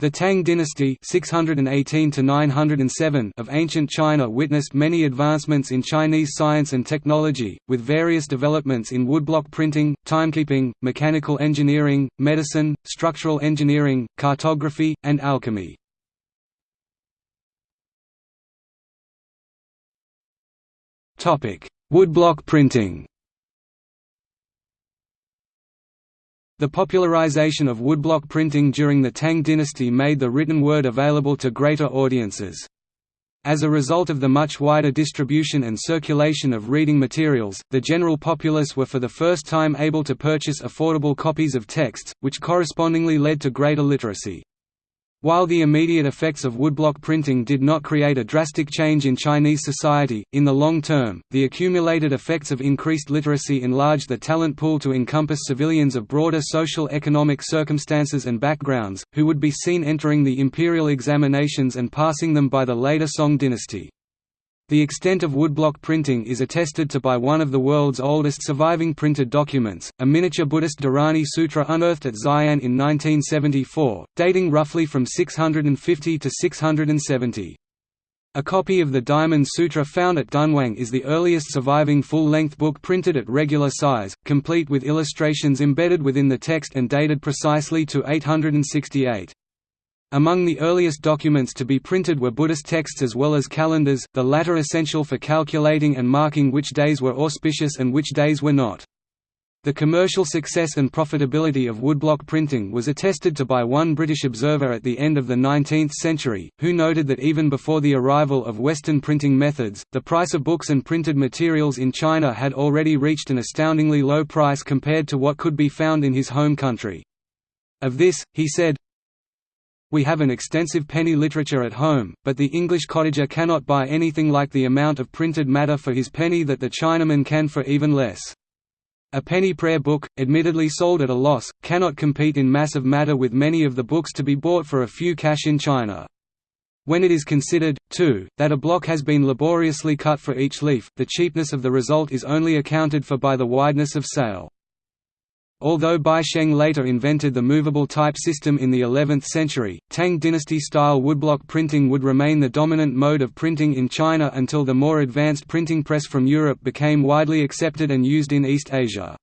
The Tang dynasty 618 of ancient China witnessed many advancements in Chinese science and technology, with various developments in woodblock printing, timekeeping, mechanical engineering, medicine, structural engineering, cartography, and alchemy. Woodblock printing The popularization of woodblock printing during the Tang dynasty made the written word available to greater audiences. As a result of the much wider distribution and circulation of reading materials, the general populace were for the first time able to purchase affordable copies of texts, which correspondingly led to greater literacy. While the immediate effects of woodblock printing did not create a drastic change in Chinese society, in the long term, the accumulated effects of increased literacy enlarged the talent pool to encompass civilians of broader social economic circumstances and backgrounds, who would be seen entering the imperial examinations and passing them by the later Song dynasty. The extent of woodblock printing is attested to by one of the world's oldest surviving printed documents, a miniature Buddhist Dharani Sutra unearthed at Xi'an in 1974, dating roughly from 650 to 670. A copy of the Diamond Sutra found at Dunhuang is the earliest surviving full-length book printed at regular size, complete with illustrations embedded within the text and dated precisely to 868. Among the earliest documents to be printed were Buddhist texts as well as calendars, the latter essential for calculating and marking which days were auspicious and which days were not. The commercial success and profitability of woodblock printing was attested to by one British observer at the end of the 19th century, who noted that even before the arrival of Western printing methods, the price of books and printed materials in China had already reached an astoundingly low price compared to what could be found in his home country. Of this, he said, we have an extensive penny literature at home, but the English cottager cannot buy anything like the amount of printed matter for his penny that the Chinaman can for even less. A penny prayer book, admittedly sold at a loss, cannot compete in mass of matter with many of the books to be bought for a few cash in China. When it is considered, too, that a block has been laboriously cut for each leaf, the cheapness of the result is only accounted for by the wideness of sale. Although Bi Sheng later invented the movable type system in the 11th century, Tang dynasty-style woodblock printing would remain the dominant mode of printing in China until the more advanced printing press from Europe became widely accepted and used in East Asia.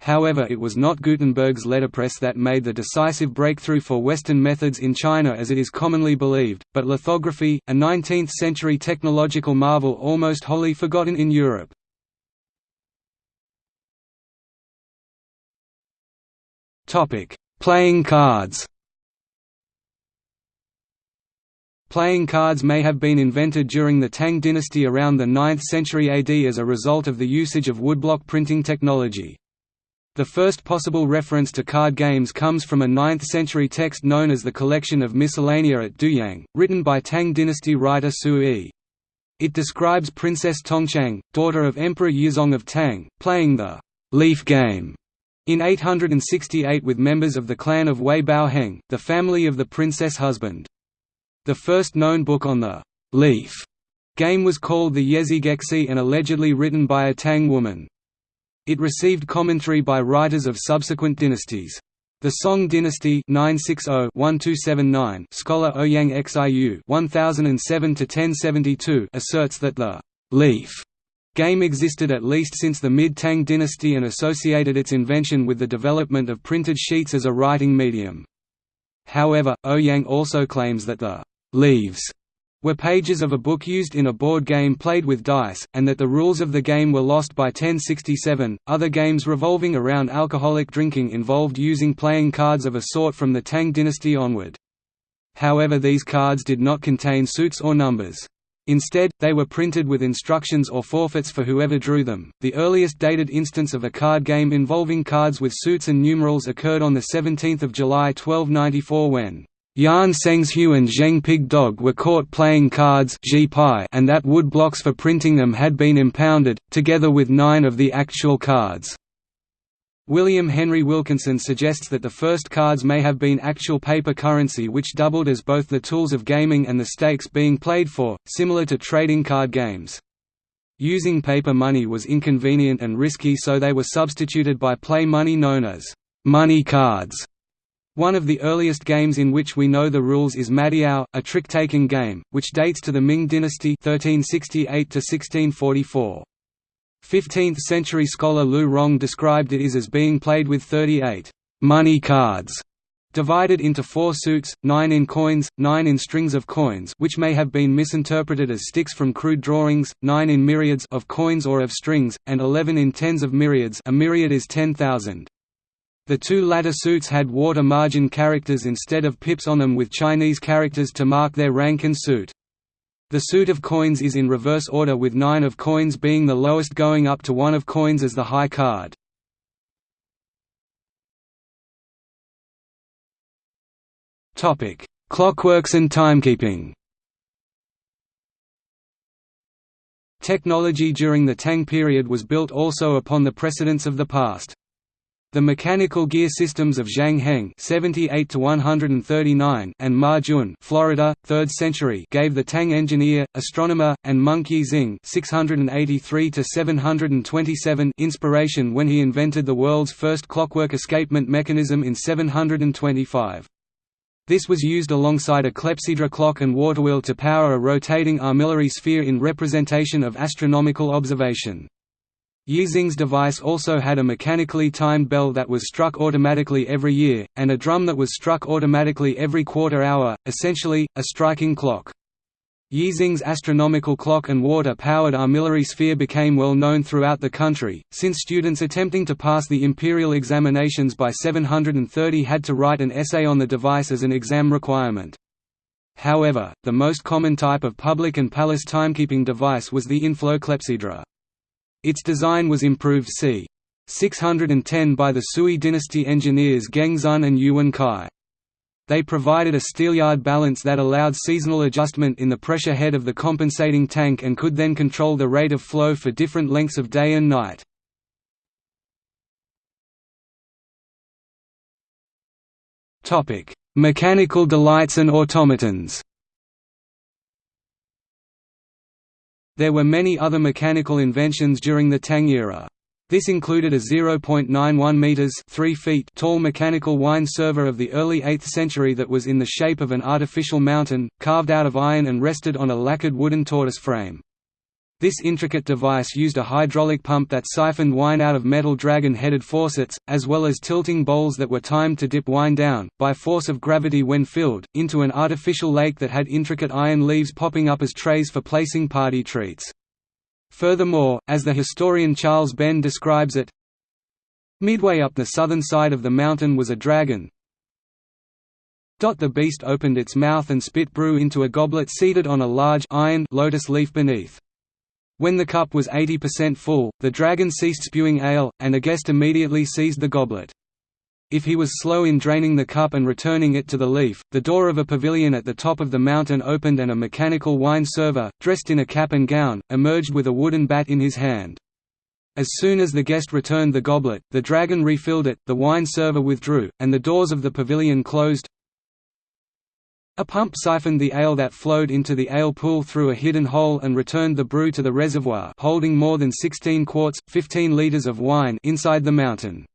However it was not Gutenberg's letterpress that made the decisive breakthrough for Western methods in China as it is commonly believed, but lithography, a 19th-century technological marvel almost wholly forgotten in Europe. Topic: Playing cards. Playing cards may have been invented during the Tang dynasty around the 9th century AD as a result of the usage of woodblock printing technology. The first possible reference to card games comes from a 9th-century text known as the Collection of Miscellanea at Duyang, written by Tang dynasty writer Su Yi. It describes Princess Tongchang, daughter of Emperor Yizong of Tang, playing the «leaf game» In 868 with members of the clan of Wei Bao Heng, the family of the princess husband. The first known book on the «leaf» game was called the Yezhigexi and allegedly written by a Tang woman. It received commentary by writers of subsequent dynasties. The Song dynasty 960-1279 scholar Ouyang Xiu 1007 asserts that the «leaf» Game existed at least since the mid-Tang dynasty and associated its invention with the development of printed sheets as a writing medium. However, Ouyang also claims that the «leaves» were pages of a book used in a board game played with dice, and that the rules of the game were lost by 1067. Other games revolving around alcoholic drinking involved using playing cards of a sort from the Tang dynasty onward. However, these cards did not contain suits or numbers. Instead, they were printed with instructions or forfeits for whoever drew them. The earliest dated instance of a card game involving cards with suits and numerals occurred on 17 July 1294 when Yan Sengzhu and Zheng Pig Dog were caught playing cards and that wood blocks for printing them had been impounded, together with nine of the actual cards. William Henry Wilkinson suggests that the first cards may have been actual paper currency which doubled as both the tools of gaming and the stakes being played for, similar to trading card games. Using paper money was inconvenient and risky so they were substituted by play money known as money cards. One of the earliest games in which we know the rules is Madiao, a trick-taking game, which dates to the Ming dynasty 1368 1644. 15th-century scholar Lu Rong described it as being played with 38 money cards divided into four suits, nine in coins, nine in strings of coins which may have been misinterpreted as sticks from crude drawings, nine in myriads of coins or of strings, and eleven in tens of myriads a myriad is 10,000. The two latter suits had water margin characters instead of pips on them with Chinese characters to mark their rank and suit. The suit of coins is in reverse order with nine of coins being the lowest going up to one of coins as the high card. Clockworks and timekeeping. Technology during the Tang period was built also upon the precedents of the past. The mechanical gear systems of Zhang Heng (78–139) and Ma Jun, Florida, 3rd century, gave the Tang engineer, astronomer, and monk Yixing (683–727) inspiration when he invented the world's first clockwork escapement mechanism in 725. This was used alongside a clepsydra clock and waterwheel to power a rotating armillary sphere in representation of astronomical observation. Yixing's device also had a mechanically timed bell that was struck automatically every year, and a drum that was struck automatically every quarter hour, essentially, a striking clock. Yixing's astronomical clock and water-powered armillary sphere became well known throughout the country, since students attempting to pass the imperial examinations by 730 had to write an essay on the device as an exam requirement. However, the most common type of public and palace timekeeping device was the inflow clepsydra. Its design was improved c. 610 by the Sui dynasty engineers Geng Xun and Yuan Kai. They provided a steelyard balance that allowed seasonal adjustment in the pressure head of the compensating tank and could then control the rate of flow for different lengths of day and night. Mechanical delights and automatons There were many other mechanical inventions during the Tang era. This included a 0.91 meters (3 feet) tall mechanical wine server of the early 8th century that was in the shape of an artificial mountain, carved out of iron and rested on a lacquered wooden tortoise frame. This intricate device used a hydraulic pump that siphoned wine out of metal dragon-headed faucets, as well as tilting bowls that were timed to dip wine down, by force of gravity when filled, into an artificial lake that had intricate iron leaves popping up as trays for placing party treats. Furthermore, as the historian Charles Benn describes it, Midway up the southern side of the mountain was a dragon. Dot the beast opened its mouth and spit brew into a goblet seated on a large iron lotus leaf beneath. When the cup was 80% full, the dragon ceased spewing ale, and a guest immediately seized the goblet. If he was slow in draining the cup and returning it to the leaf, the door of a pavilion at the top of the mountain opened and a mechanical wine server, dressed in a cap and gown, emerged with a wooden bat in his hand. As soon as the guest returned the goblet, the dragon refilled it, the wine server withdrew, and the doors of the pavilion closed. A pump siphoned the ale that flowed into the ale pool through a hidden hole and returned the brew to the reservoir holding more than 16 quarts 15 liters of wine inside the mountain.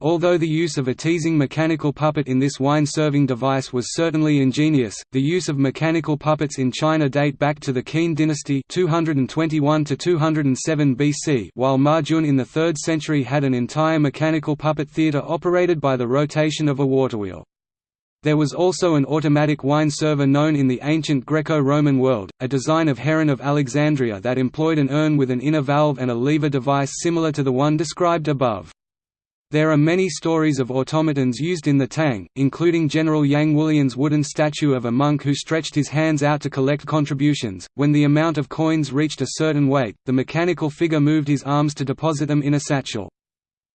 Although the use of a teasing mechanical puppet in this wine-serving device was certainly ingenious, the use of mechanical puppets in China date back to the Qin dynasty 221 to 207 BC, while Ma Jun in the 3rd century had an entire mechanical puppet theatre operated by the rotation of a waterwheel. There was also an automatic wine server known in the ancient Greco-Roman world, a design of Heron of Alexandria that employed an urn with an inner valve and a lever device similar to the one described above. There are many stories of automatons used in the Tang, including General Yang Wulian's wooden statue of a monk who stretched his hands out to collect contributions. When the amount of coins reached a certain weight, the mechanical figure moved his arms to deposit them in a satchel.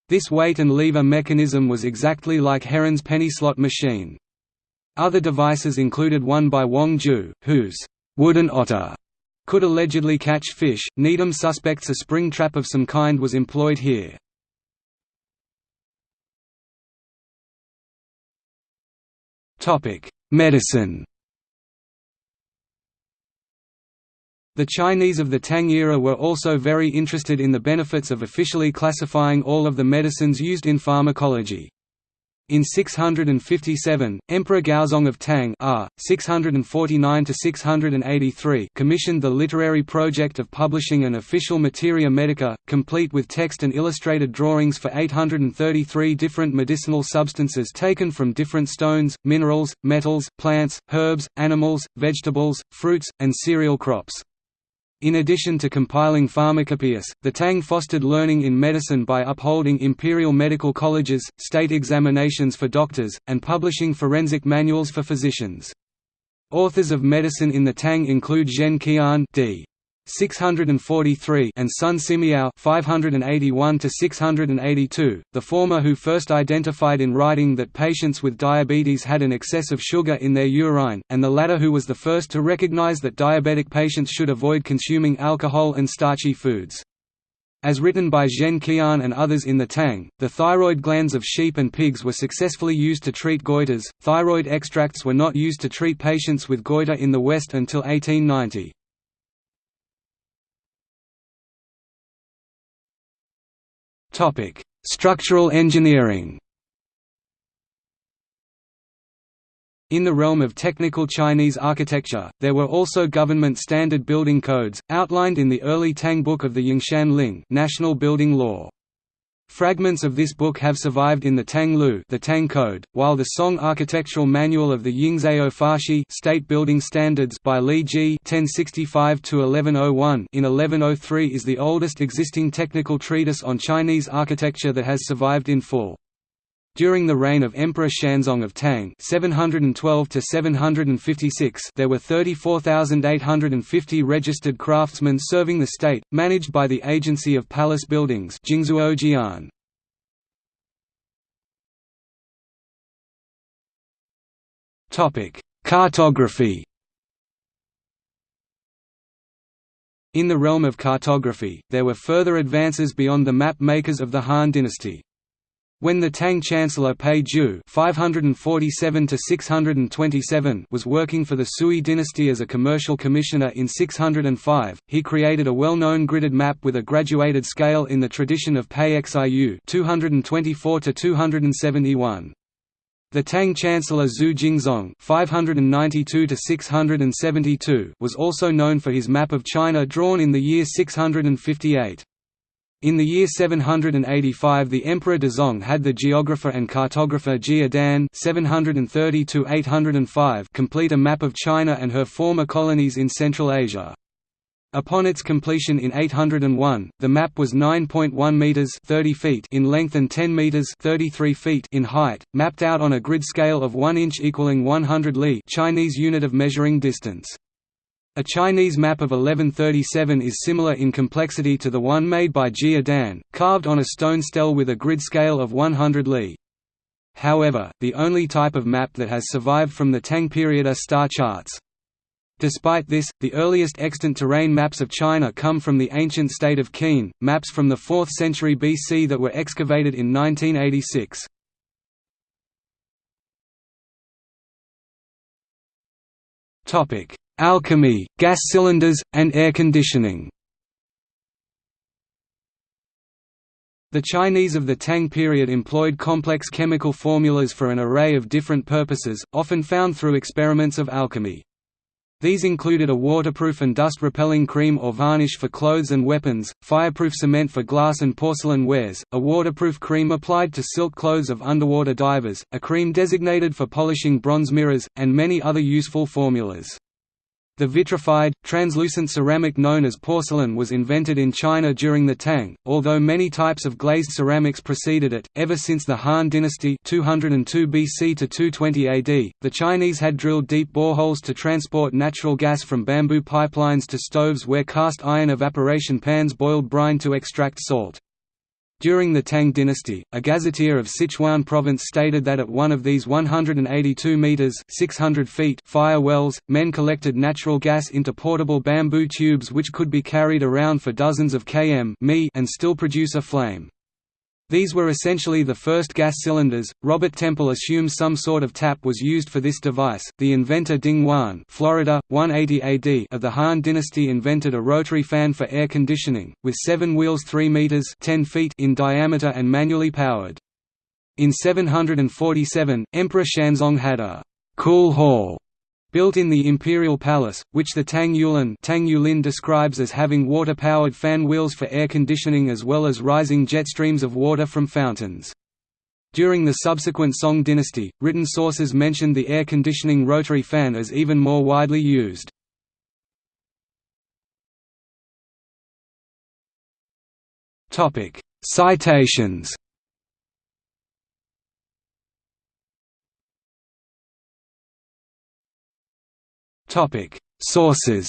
This weight and lever mechanism was exactly like Heron's penny slot machine. Other devices included one by Wang Ju, whose wooden otter could allegedly catch fish. Needham suspects a spring trap of some kind was employed here. Topic: Medicine The Chinese of the Tang era were also very interested in the benefits of officially classifying all of the medicines used in pharmacology. In 657, Emperor Gaozong of Tang R. 649 commissioned the literary project of publishing an official Materia Medica, complete with text and illustrated drawings for 833 different medicinal substances taken from different stones, minerals, metals, plants, herbs, animals, vegetables, fruits, and cereal crops. In addition to compiling pharmacopoeias, the Tang fostered learning in medicine by upholding imperial medical colleges, state examinations for doctors, and publishing forensic manuals for physicians. Authors of medicine in the Tang include Zhen Qian d. 643 and Sun Simiao 581 to 682 the former who first identified in writing that patients with diabetes had an excess of sugar in their urine and the latter who was the first to recognize that diabetic patients should avoid consuming alcohol and starchy foods as written by Zhen Qian and others in the Tang, the thyroid glands of sheep and pigs were successfully used to treat goiters. Thyroid extracts were not used to treat patients with goiter in the West until 1890. Topic: Structural engineering. In the realm of technical Chinese architecture, there were also government standard building codes, outlined in the early Tang Book of the Yingshan Ling National Building Law. Fragments of this book have survived in the Tang Lu the Tang Code, while the Song Architectural Manual of the Yingzao Fashi State Building Standards by Li Jie (1065–1101) in 1103 is the oldest existing technical treatise on Chinese architecture that has survived in full. During the reign of Emperor Xuanzong of Tang (712–756), there were 34,850 registered craftsmen serving the state, managed by the Agency of Palace Buildings Topic: Cartography In the realm of cartography, there were further advances beyond the map makers of the Han dynasty. When the Tang Chancellor Pei Ju (547–627) was working for the Sui dynasty as a commercial commissioner in 605, he created a well-known gridded map with a graduated scale in the tradition of Pei Xiu (224–271). The Tang Chancellor Xu Jingzong (592–672) was also known for his map of China drawn in the year 658. In the year 785 the Emperor Dezong had the geographer and cartographer Jia Dan complete a map of China and her former colonies in Central Asia. Upon its completion in 801, the map was 9.1 meters (30 feet) in length and 10 meters (33 feet) in height, mapped out on a grid scale of 1 inch equaling 100 li, Chinese unit of measuring distance. A Chinese map of 1137 is similar in complexity to the one made by Jia Dan, carved on a stone stele with a grid scale of 100 li. However, the only type of map that has survived from the Tang period are star charts. Despite this, the earliest extant terrain maps of China come from the ancient state of Qin, maps from the 4th century BC that were excavated in 1986. Topic: Alchemy, gas cylinders, and air conditioning The Chinese of the Tang period employed complex chemical formulas for an array of different purposes, often found through experiments of alchemy. These included a waterproof and dust-repelling cream or varnish for clothes and weapons, fireproof cement for glass and porcelain wares, a waterproof cream applied to silk clothes of underwater divers, a cream designated for polishing bronze mirrors, and many other useful formulas. The vitrified, translucent ceramic known as porcelain was invented in China during the Tang, although many types of glazed ceramics preceded it. Ever since the Han Dynasty 202 BC to 220 AD, the Chinese had drilled deep boreholes to transport natural gas from bamboo pipelines to stoves where cast iron evaporation pans boiled brine to extract salt. During the Tang dynasty, a gazetteer of Sichuan province stated that at one of these 182 meters (600 feet) fire wells, men collected natural gas into portable bamboo tubes which could be carried around for dozens of km and still produce a flame. These were essentially the first gas cylinders. Robert Temple assumes some sort of tap was used for this device. The inventor Ding Huan, Florida, 180 AD of the Han Dynasty invented a rotary fan for air conditioning, with seven wheels 3 meters (10 feet) in diameter and manually powered. In 747, Emperor Xuanzong had a «cool hall» built in the imperial palace, which the Tang Yulin, Tang Yulin describes as having water-powered fan wheels for air conditioning as well as rising jet streams of water from fountains. During the subsequent Song dynasty, written sources mentioned the air conditioning rotary fan as even more widely used. Citations Sources